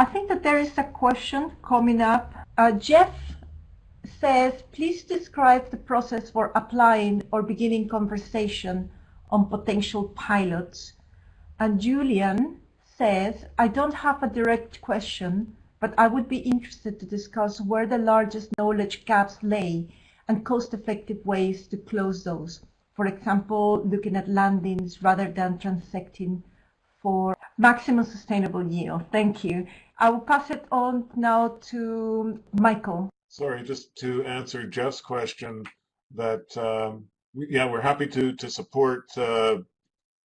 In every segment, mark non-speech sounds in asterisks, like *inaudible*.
I think that there is a question coming up. Uh, Jeff says, please describe the process for applying or beginning conversation on potential pilots. And Julian says, I don't have a direct question, but I would be interested to discuss where the largest knowledge gaps lay and cost-effective ways to close those. For example, looking at landings rather than transecting for maximum sustainable yield. Thank you. I will pass it on now to Michael. Sorry, just to answer Jeff's question, that um, we, yeah, we're happy to to support uh,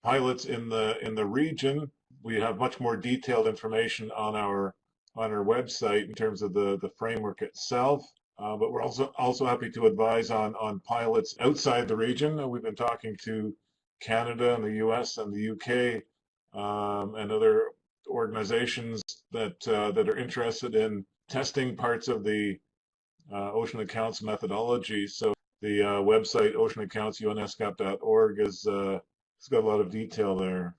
pilots in the in the region. We have much more detailed information on our on our website in terms of the the framework itself. Uh, but we're also also happy to advise on on pilots outside the region. We've been talking to Canada and the U.S. and the U.K. Um, and other organizations that uh, that are interested in testing parts of the uh, ocean accounts methodology. So the uh, website oceanaccounts.unescap.org is uh, it's got a lot of detail there.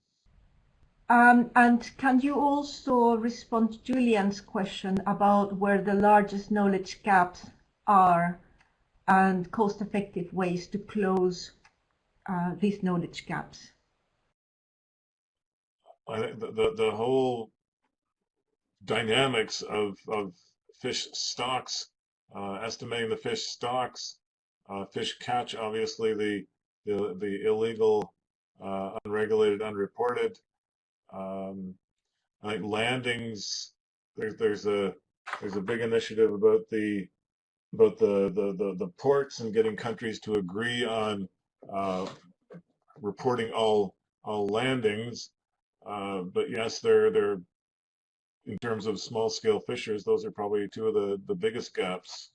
Um, and can you also respond to Julian's question about where the largest knowledge gaps are and cost-effective ways to close uh, these knowledge gaps? I think the, the, the whole dynamics of, of fish stocks uh, estimating the fish stocks, uh, fish catch, obviously the the, the illegal, uh, unregulated, unreported. Um, landings. There's there's a there's a big initiative about the about the the the, the ports and getting countries to agree on uh, reporting all all landings. Uh, but yes, they're they're in terms of small scale fishers, those are probably two of the, the biggest gaps.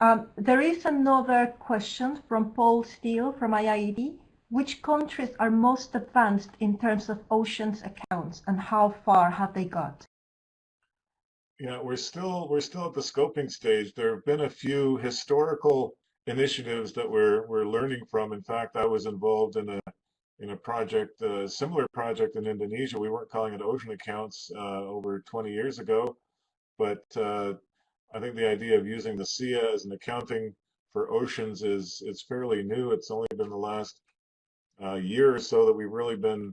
Um, there is another question from Paul Steele from IIED. Which countries are most advanced in terms of oceans accounts and how far have they got? Yeah, we're still we're still at the scoping stage. There have been a few historical initiatives that we're we're learning from. In fact, I was involved in a in a project, a similar project in Indonesia. We weren't calling it ocean accounts uh, over 20 years ago, but uh, I think the idea of using the SEEA as an accounting for oceans is it's fairly new. It's only been the last uh, year or so that we've really been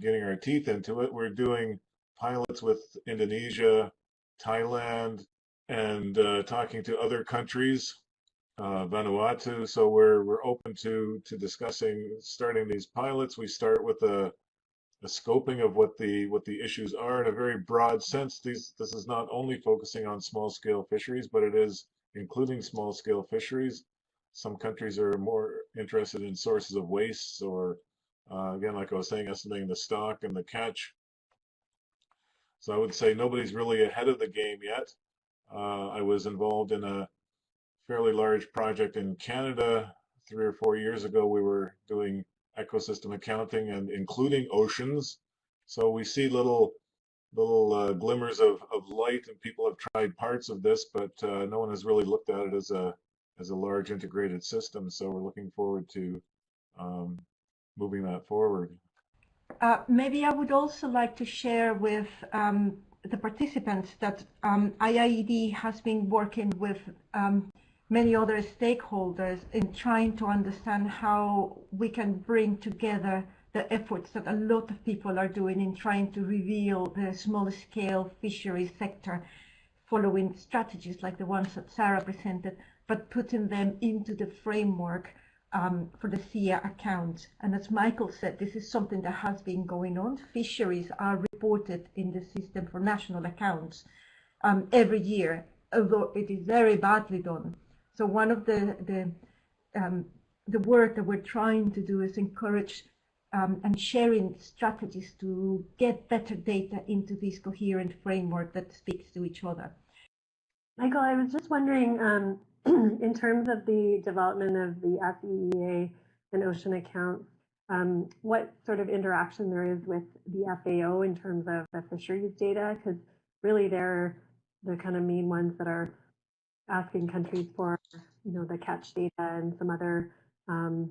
getting our teeth into it. We're doing pilots with Indonesia, Thailand, and uh, talking to other countries uh, Vanuatu. So we're we're open to to discussing starting these pilots. We start with a, a scoping of what the what the issues are in a very broad sense. These this is not only focusing on small scale fisheries, but it is including small scale fisheries. Some countries are more interested in sources of waste, or uh, again, like I was saying, estimating the stock and the catch. So I would say nobody's really ahead of the game yet. Uh, I was involved in a fairly large project in Canada three or four years ago. We were doing ecosystem accounting and including oceans. So we see little little uh, glimmers of, of light and people have tried parts of this, but uh, no one has really looked at it as a as a large integrated system. So we're looking forward to um, moving that forward. Uh, maybe I would also like to share with um, the participants that um, IIED has been working with um, many other stakeholders in trying to understand how we can bring together the efforts that a lot of people are doing in trying to reveal the small scale fisheries sector following strategies like the ones that Sarah presented, but putting them into the framework um, for the SEEA account. And as Michael said, this is something that has been going on. Fisheries are reported in the system for national accounts um, every year, although it is very badly done. So one of the the um, the work that we're trying to do is encourage um, and sharing strategies to get better data into this coherent framework that speaks to each other. Michael, I was just wondering, um, *clears throat* in terms of the development of the SEEA and ocean accounts, um, what sort of interaction there is with the FAO in terms of the fisheries data, because really they're the kind of main ones that are asking countries for, you know, the catch data and some other um,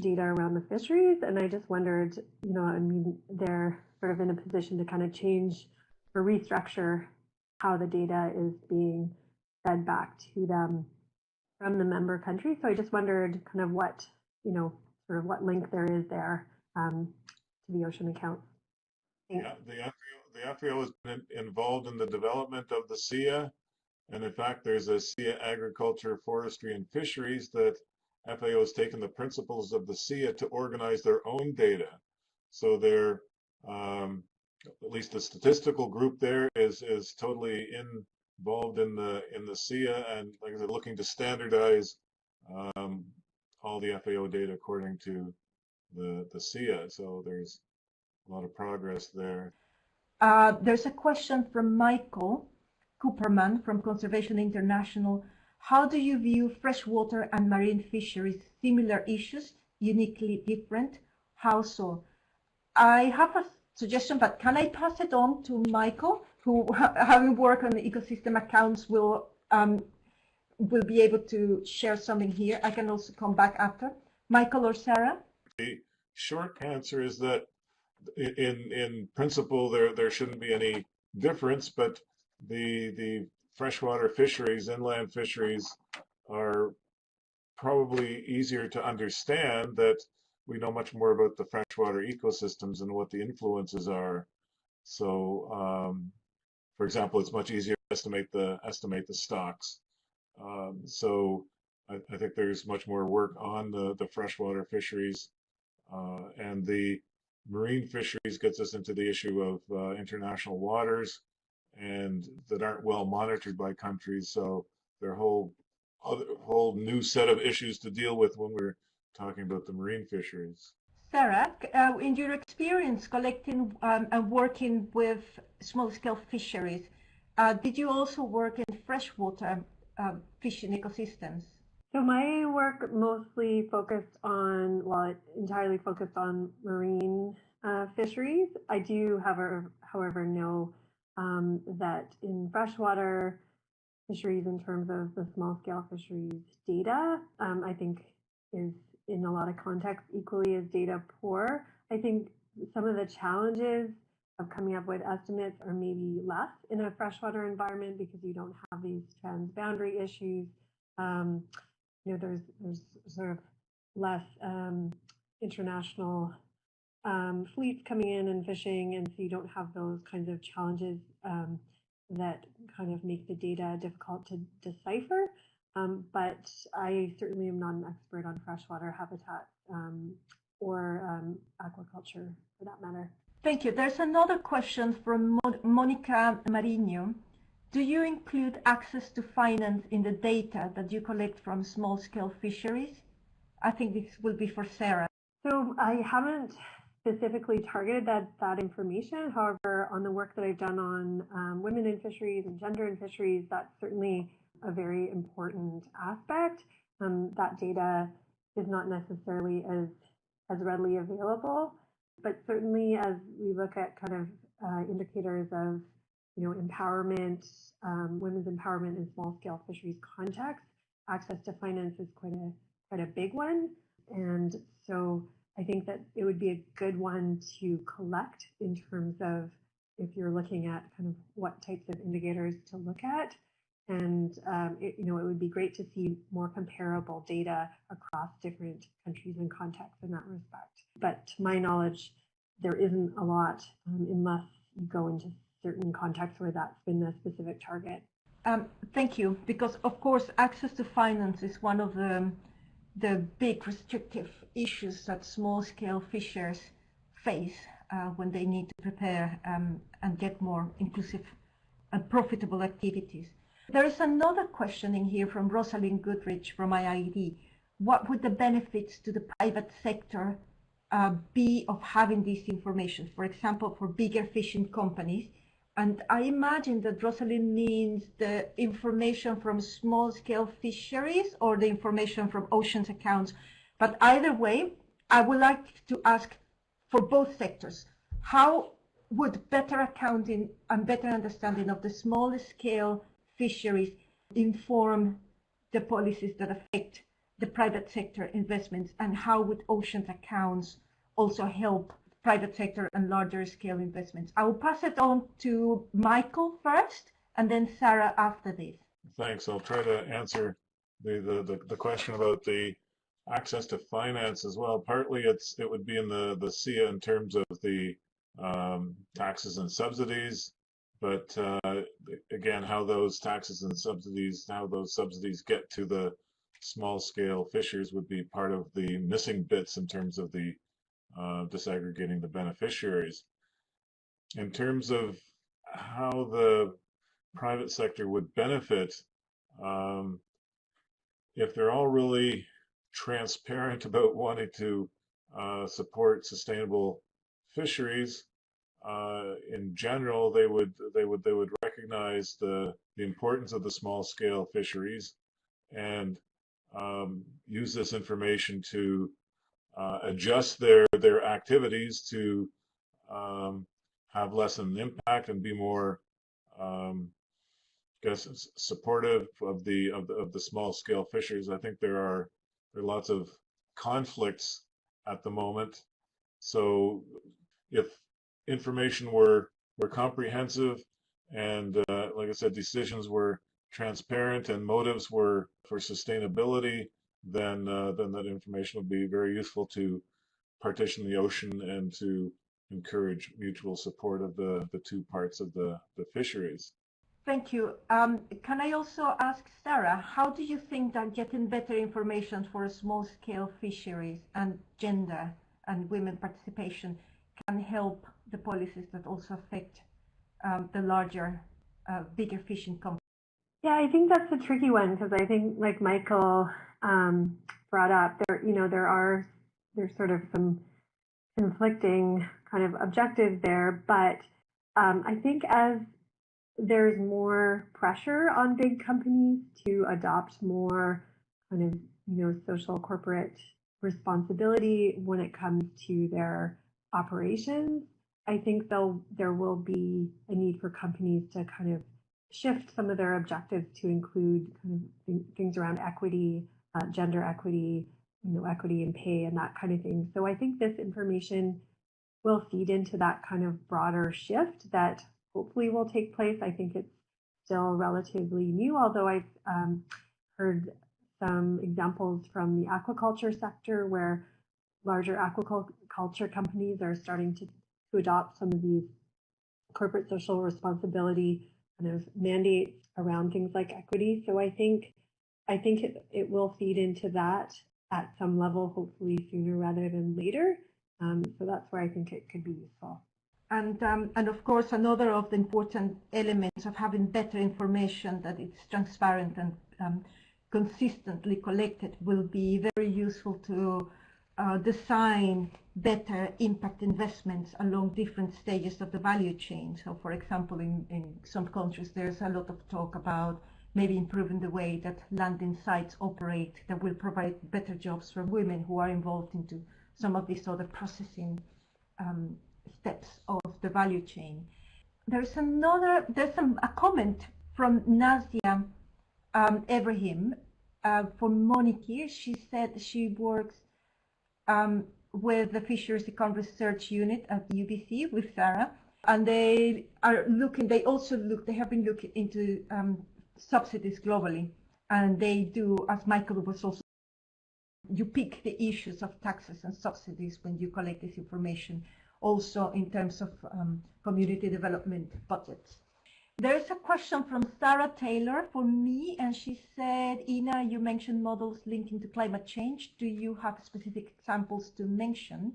data around the fisheries. And I just wondered, you know, I mean, they're sort of in a position to kind of change or restructure how the data is being fed back to them from the member country. So I just wondered kind of what, you know, sort of what link there is there um, to the ocean accounts. Yeah, the FAO, the FAO has been involved in the development of the SEEA. And in fact, there's a SEEA agriculture, forestry, and fisheries that FAO has taken the principles of the SEEA to organize their own data. So they're, um, at least the statistical group there is is totally involved in the in the SEEA and like I said, looking to standardize um, all the FAO data according to the the SEEA. So there's a lot of progress there. Uh, there's a question from Michael Cooperman from Conservation International. How do you view freshwater and marine fisheries? Similar issues, uniquely different? How so? I have a suggestion, but can I pass it on to Michael, who, *laughs* having worked on the ecosystem accounts, will um, will be able to share something here. I can also come back after. Michael or Sarah? The short answer is that in in principle there there shouldn't be any difference, but the the freshwater fisheries, inland fisheries, are probably easier to understand that we know much more about the freshwater ecosystems and what the influences are. So, um, for example, it's much easier to estimate the estimate the stocks. Um, so, I, I, think there's much more work on the the freshwater fisheries, uh, and the marine fisheries gets us into the issue of uh, international waters and that aren't well monitored by countries. So there are whole other whole new set of issues to deal with when we're talking about the marine fisheries. Sarah, uh, in your experience collecting um, and working with small-scale fisheries, uh, did you also work in freshwater uh, fishing ecosystems? So my work mostly focused on, well, entirely focused on marine uh, fisheries. I do, however, however know um, that in freshwater fisheries, in terms of the small scale fisheries data, um, I think is in a lot of contexts equally as data poor. I think some of the challenges of coming up with estimates are maybe less in a freshwater environment because you don't have these transboundary issues. Um, you know, there's there's sort of less um, international um, fleets coming in and fishing, and so you don't have those kinds of challenges um, that kind of make the data difficult to decipher. Um, but I certainly am not an expert on freshwater habitat um, or um, aquaculture for that matter. Thank you. There's another question from Monica Marino. Do you include access to finance in the data that you collect from small-scale fisheries? I think this will be for Sarah. So I haven't specifically targeted that, that information. However, on the work that I've done on um, women in fisheries and gender in fisheries, that's certainly a very important aspect. Um, that data is not necessarily as, as readily available, but certainly as we look at kind of uh, indicators of you know, empowerment, um, women's empowerment in small scale fisheries context, access to finance is quite a quite a big one. And so I think that it would be a good one to collect in terms of if you're looking at kind of what types of indicators to look at. And um, it, you know, it would be great to see more comparable data across different countries and contexts in that respect. But to my knowledge, there isn't a lot um, unless you go into certain contexts where that's been a specific target. Um, thank you, because of course access to finance is one of the the big restrictive issues that small-scale fishers face uh, when they need to prepare um, and get more inclusive and profitable activities. There is another question in here from Rosalind Goodrich from IIED. What would the benefits to the private sector uh, be of having this information? For example, for bigger fishing companies and I imagine that Rosalind means the information from small scale fisheries or the information from oceans accounts. But either way, I would like to ask for both sectors, how would better accounting and better understanding of the small scale fisheries inform the policies that affect the private sector investments and how would oceans accounts also help private sector and larger scale investments. I will pass it on to Michael first and then Sarah after this. Thanks. I'll try to answer the, the, the, the question about the access to finance as well. Partly it's it would be in the, the SEEA in terms of the um, taxes and subsidies, but uh, again, how those taxes and subsidies, how those subsidies get to the small scale fishers would be part of the missing bits in terms of the uh, disaggregating the beneficiaries. In terms of how the private sector would benefit, um, if they're all really transparent *laughs* about wanting to uh, support sustainable fisheries, uh, in general, they would they would they would recognize the the importance of the small scale fisheries and um, use this information to uh, adjust their their activities to um, have less of an impact and be more, um, I guess, supportive of the of the of the small scale fishers. I think there are there are lots of conflicts at the moment. So if information were were comprehensive and uh, like I said, decisions were transparent and motives were for sustainability, then uh, then that information will be very useful to partition the ocean and to encourage mutual support of the, the two parts of the, the fisheries. Thank you. Um, can I also ask Sarah, how do you think that getting better information for small-scale fisheries and gender and women participation can help the policies that also affect um, the larger, uh, bigger fishing companies? Yeah, I think that's a tricky one because I think, like Michael um, brought up, there, you know, there are there's sort of some conflicting kind of objectives there, but um, I think as there's more pressure on big companies to adopt more kind of you know social corporate responsibility when it comes to their operations. I think though there will be a need for companies to kind of shift some of their objectives to include kind of things around equity, uh, gender equity, you know, equity in pay and that kind of thing. So I think this information will feed into that kind of broader shift that hopefully will take place. I think it's still relatively new, although I've um, heard some examples from the aquaculture sector where larger aquaculture companies are starting to, to adopt some of these corporate social responsibility kind of mandates around things like equity. So I think I think it, it will feed into that at some level, hopefully sooner rather than later. Um, so that's where I think it could be useful. And, um, and of course, another of the important elements of having better information that it's transparent and um, consistently collected will be very useful to uh, design better impact investments along different stages of the value chain. So for example, in, in some countries, there's a lot of talk about maybe improving the way that landing sites operate that will provide better jobs for women who are involved into some of these other processing um, steps of the value chain. There's another, there's some, a comment from Nazia um, Ibrahim uh, from Moniki. She said she works um, with the Fisheries Econ Research Unit at UBC with Sarah, and they are looking. They also look. They have been looking into um, subsidies globally, and they do, as Michael was also. You pick the issues of taxes and subsidies when you collect this information, also in terms of um, community development budgets. There is a question from Sarah Taylor for me, and she said, Ina, you mentioned models linking to climate change. Do you have specific examples to mention?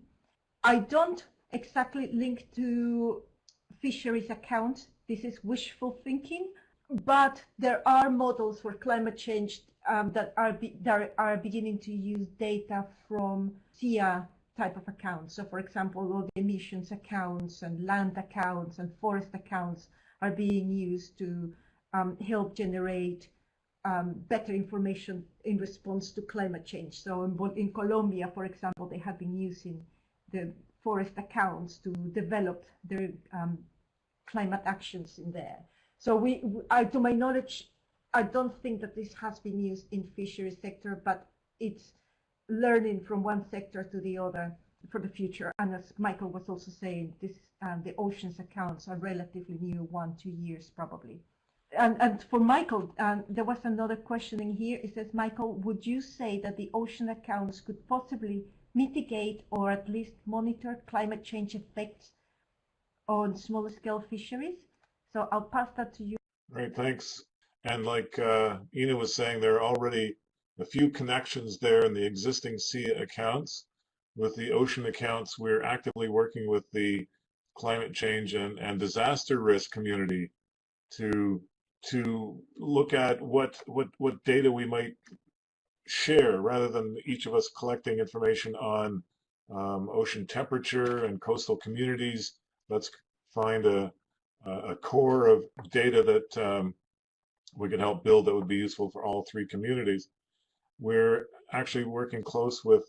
I don't exactly link to fisheries accounts. This is wishful thinking, but there are models for climate change um, that, are that are beginning to use data from SEEA type of accounts. So for example, all the emissions accounts and land accounts and forest accounts are being used to um, help generate um, better information in response to climate change. So in, in, Colombia, for example, they have been using the forest accounts to develop their um, climate actions in there. So we, I, to my knowledge, I don't think that this has been used in fisheries sector, but it's learning from one sector to the other for the future. And as Michael was also saying, this um, the oceans accounts are relatively new, one two years probably. And, and for Michael, um, there was another questioning here. It says, Michael, would you say that the ocean accounts could possibly mitigate or at least monitor climate change effects on smaller scale fisheries? So I'll pass that to you. Great, thanks. And like uh, Ina was saying, there are already a few connections there in the existing sea accounts. With the ocean accounts, we're actively working with the climate change and, and disaster risk community to to look at what what what data we might share rather than each of us collecting information on um, ocean temperature and coastal communities. Let's find a a core of data that um, we can help build that would be useful for all three communities. We're actually working close with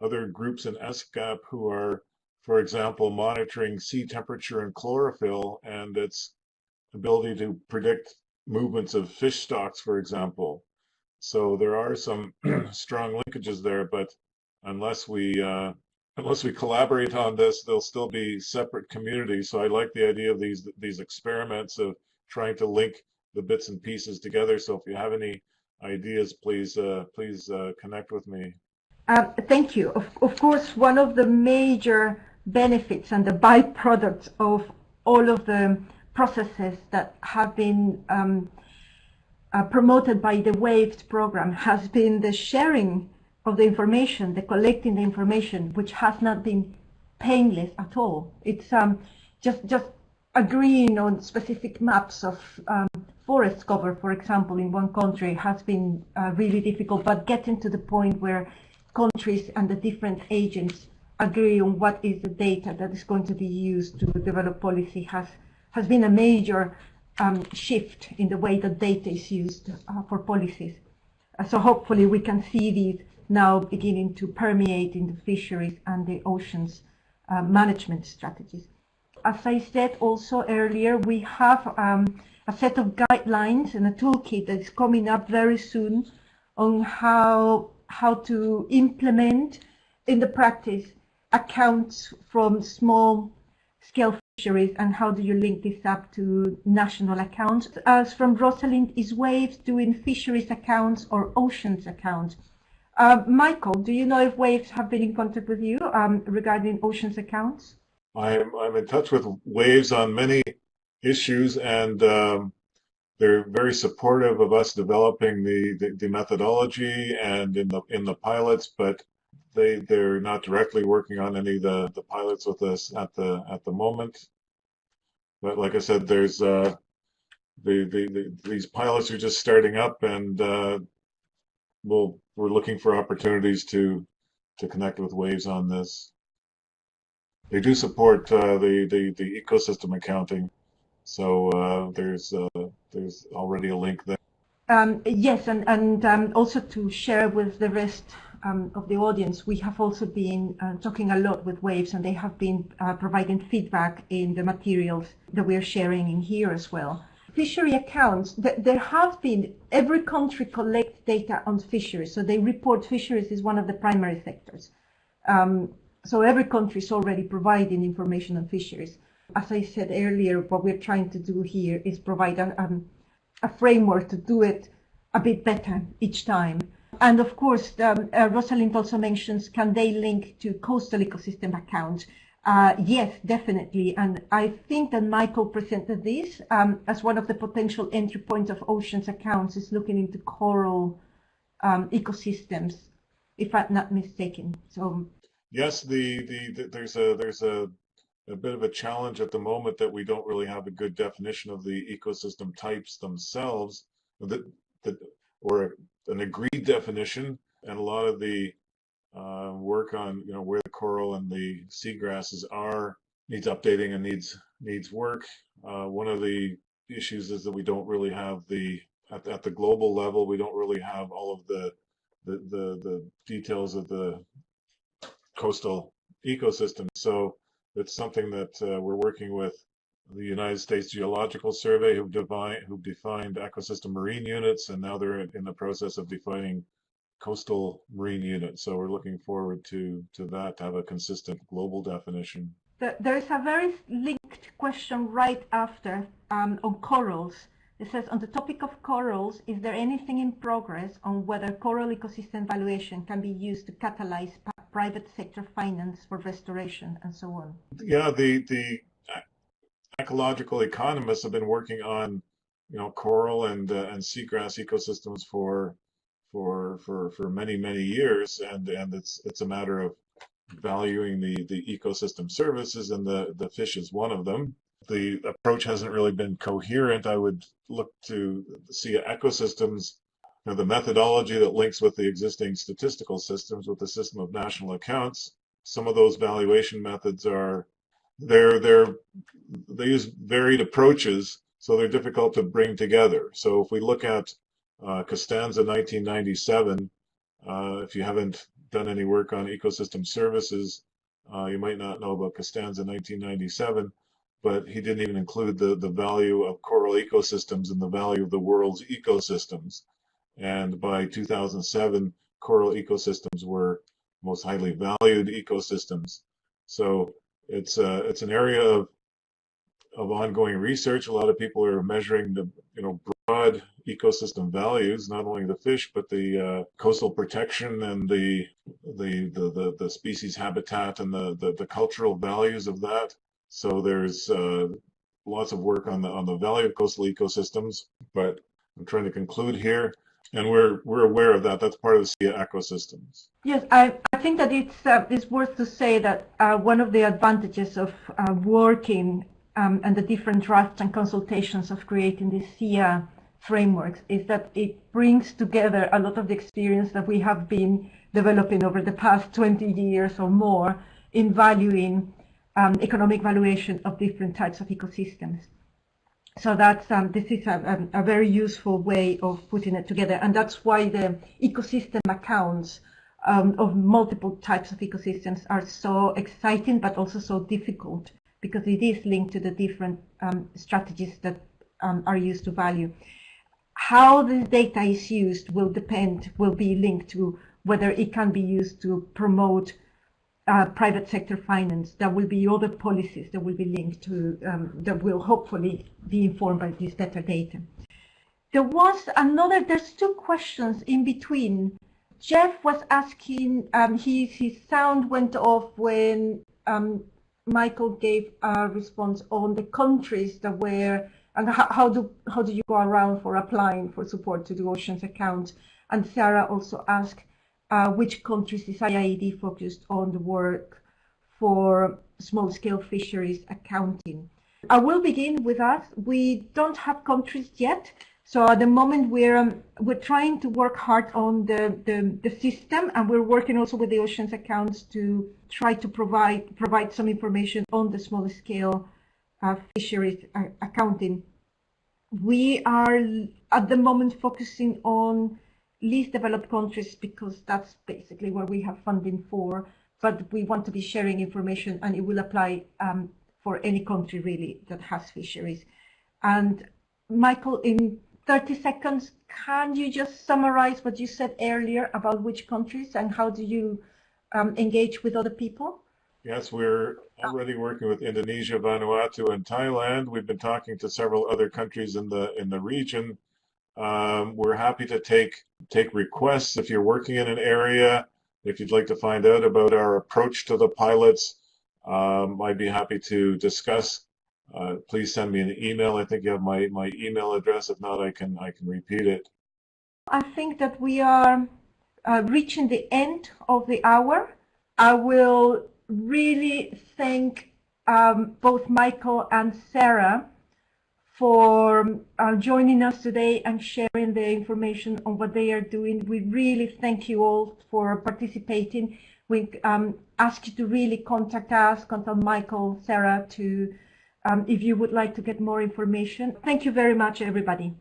other groups in ESCAP who are, for example, monitoring sea temperature and chlorophyll and its ability to predict movements of fish stocks, for example. So there are some *clears throat* strong linkages there, but unless we uh, unless we collaborate on this, they'll still be separate communities. So I like the idea of these these experiments of trying to link the bits and pieces together. So if you have any ideas, please uh, please uh, connect with me. Uh, thank you. Of, of course, one of the major benefits and the byproducts of all of the processes that have been um, uh, promoted by the WAVES program has been the sharing of the information, the collecting the information, which has not been painless at all. It's um, just just agreeing on specific maps of um, forest cover, for example, in one country has been uh, really difficult, but getting to the point where countries and the different agents agree on what is the data that is going to be used to develop policy has has been a major um, shift in the way that data is used uh, for policies. Uh, so hopefully we can see these now beginning to permeate in the fisheries and the oceans uh, management strategies. As I said also earlier, we have um, a set of guidelines and a toolkit that is coming up very soon on how how to implement in the practice accounts from small scale fisheries and how do you link this up to national accounts. As from Rosalind, is WAVES doing fisheries accounts or oceans accounts? Uh, Michael, do you know if WAVES have been in contact with you um, regarding oceans accounts? I'm, I'm in touch with WAVES on many issues and um, they're very supportive of us developing the, the, the, methodology and in the in the pilots, but they they're not directly working on any of the, the pilots with us at the at the moment. But like I said, there's uh, the, the, the these pilots are just starting up, and uh, we'll we're looking for opportunities to to connect with Waves on this. They do support uh, the, the the ecosystem accounting, so uh, there's uh, there's already a link there. Um, yes, and and um, also to share with the rest um, of the audience, we have also been uh, talking a lot with Waves, and they have been uh, providing feedback in the materials that we are sharing in here as well. Fishery accounts, th there have been, every country collects data on fisheries, so they report fisheries is one of the primary sectors. Um, so every country is already providing information on fisheries. As I said earlier, what we're trying to do here is provide a, um, a framework to do it a bit better each time. And of course, um, uh, Rosalind also mentions, can they link to coastal ecosystem accounts? Uh, yes, definitely. And I think that Michael presented this um, as one of the potential entry points of oceans accounts is looking into coral um, ecosystems, if I'm not mistaken. So yes, the, the, the there's a there's a a bit of a challenge at the moment that we don't really have a good definition of the ecosystem types themselves, that that or an agreed definition, and a lot of the uh, work on you know where the coral and the seagrasses are needs updating and needs needs work. Uh, one of the issues is that we don't really have the at, at the global level we don't really have all of the the the, the details of the coastal ecosystem. So it's something that uh, we're working with the United States Geological Survey, who define who defined ecosystem marine units, and now they're in the process of defining coastal marine unit. So we're looking forward to, to that, to have a consistent global definition. There is a very linked question right after um, on corals. It says, on the topic of corals, is there anything in progress on whether coral ecosystem valuation can be used to catalyze private sector finance for restoration and so on? Yeah, the, the ecological economists have been working on, you know, coral and uh, and seagrass ecosystems for for for for many many years, and and it's it's a matter of valuing the the ecosystem services, and the the fish is one of them. The approach hasn't really been coherent. I would look to see ecosystems know, the methodology that links with the existing statistical systems with the system of national accounts. Some of those valuation methods are they're they're they use varied approaches, so they're difficult to bring together. So if we look at uh, Costanza 1997, uh, if you haven't done any work on ecosystem services, uh, you might not know about Costanza 1997, but he didn't even include the, the value of coral ecosystems and the value of the world's ecosystems. And by 2007, coral ecosystems were most highly valued ecosystems. So it's uh, it's an area of of ongoing research. A lot of people are measuring the you know broad ecosystem values, not only the fish but the uh, coastal protection and the, the the, the the species habitat and the, the the cultural values of that. So there's uh, lots of work on the on the value of coastal ecosystems. But I'm trying to conclude here and we're we're aware of that. That's part of the SEEA ecosystems. Yes, I, I think that it's uh, it's worth to say that uh, one of the advantages of uh, working um, and the different drafts and consultations of creating the SEEA frameworks is that it brings together a lot of the experience that we have been developing over the past 20 years or more in valuing um, economic valuation of different types of ecosystems so that's um, this is a, a, very useful way of putting it together, and that's why the ecosystem accounts um, of multiple types of ecosystems are so exciting, but also so difficult because it is linked to the different um, strategies that um, are used to value. How the data is used will depend, will be linked to whether it can be used to promote uh, private sector finance. There will be other policies that will be linked to, um, that will hopefully be informed by this better data. There was another, there's two questions in between. Jeff was asking, um, his, his sound went off when um, Michael gave a response on the countries that were, and how, how, do, how do you go around for applying for support to the oceans account? And Sarah also asked, uh, which countries is IIED focused on the work for small-scale fisheries accounting. I will begin with us. We don't have countries yet, so at the moment we're um, we're trying to work hard on the, the, the system, and we're working also with the oceans accounts to try to provide provide some information on the small-scale uh, fisheries uh, accounting. We are at the moment focusing on least developed countries because that's basically where we have funding for. But we want to be sharing information and it will apply um, for any country really that has fisheries. And Michael, in 30 seconds, can you just summarize what you said earlier about which countries and how do you um, engage with other people? Yes, we're already working with Indonesia, Vanuatu, and Thailand. We've been talking to several other countries in the in the region um, we're happy to take take requests if you're working in an area. If you'd like to find out about our approach to the pilots, um, I'd be happy to discuss. Uh, please send me an email. I think you have my, my email address. If not, I can I can repeat it. I think that we are uh, reaching the end of the hour. I will really thank um, both Michael and Sarah for uh, joining us today and sharing the information on what they are doing. We really thank you all for participating. We um, ask you to really contact us, contact Michael, Sarah, to um, if you would like to get more information. Thank you very much, everybody.